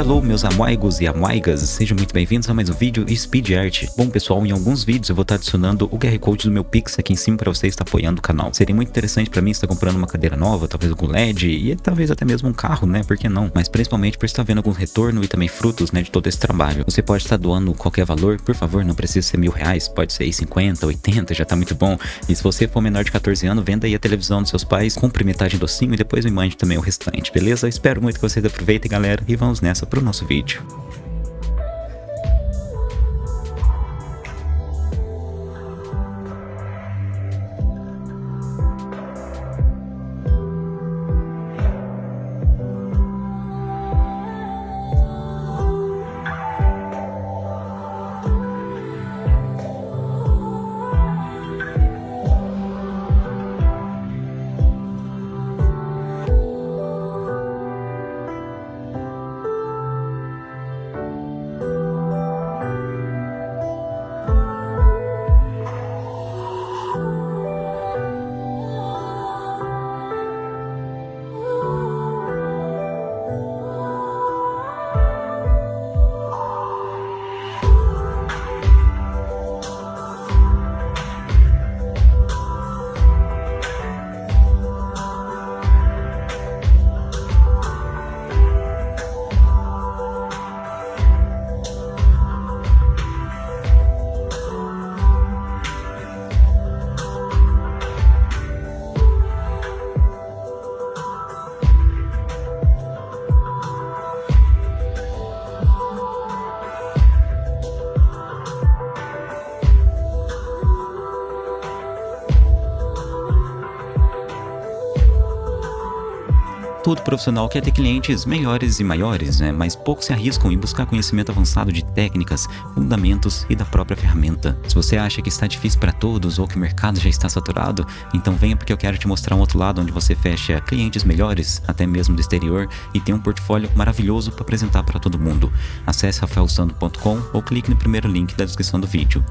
Hello meus amoigos e amoigas, sejam muito bem-vindos a mais um vídeo Speed Art. Bom pessoal, em alguns vídeos eu vou estar adicionando o QR Code do meu Pix aqui em cima para você estar apoiando o canal. Seria muito interessante para mim estar comprando uma cadeira nova, talvez algum LED e talvez até mesmo um carro, né, por que não? Mas principalmente por estar vendo algum retorno e também frutos, né, de todo esse trabalho. Você pode estar doando qualquer valor, por favor, não precisa ser mil reais, pode ser 50, 80, já tá muito bom. E se você for menor de 14 anos, venda aí a televisão dos seus pais, compre metade docinho e depois me mande também o restante, beleza? Espero muito que vocês aproveitem galera e vamos nessa para o nosso vídeo. Todo profissional quer ter clientes melhores e maiores, né? mas poucos se arriscam em buscar conhecimento avançado de técnicas, fundamentos e da própria ferramenta. Se você acha que está difícil para todos ou que o mercado já está saturado, então venha porque eu quero te mostrar um outro lado onde você fecha clientes melhores, até mesmo do exterior, e tem um portfólio maravilhoso para apresentar para todo mundo. Acesse rafaelsando.com ou clique no primeiro link da descrição do vídeo.